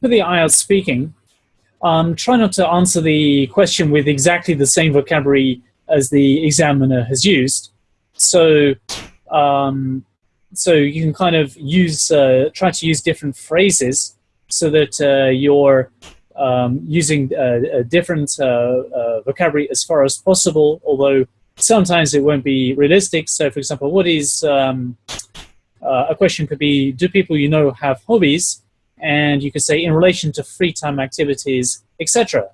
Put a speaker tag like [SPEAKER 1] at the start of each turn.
[SPEAKER 1] for the IELTS speaking, um, try not to answer the question with exactly the same vocabulary as the examiner has used. So, um, so you can kind of use, uh, try to use different phrases so that uh, you're um, using a, a different uh, uh, vocabulary as far as possible, although sometimes it won't be realistic. So for example, what is, um, uh, a question could be, do people you know have hobbies? And you could say in relation to free time activities, etc.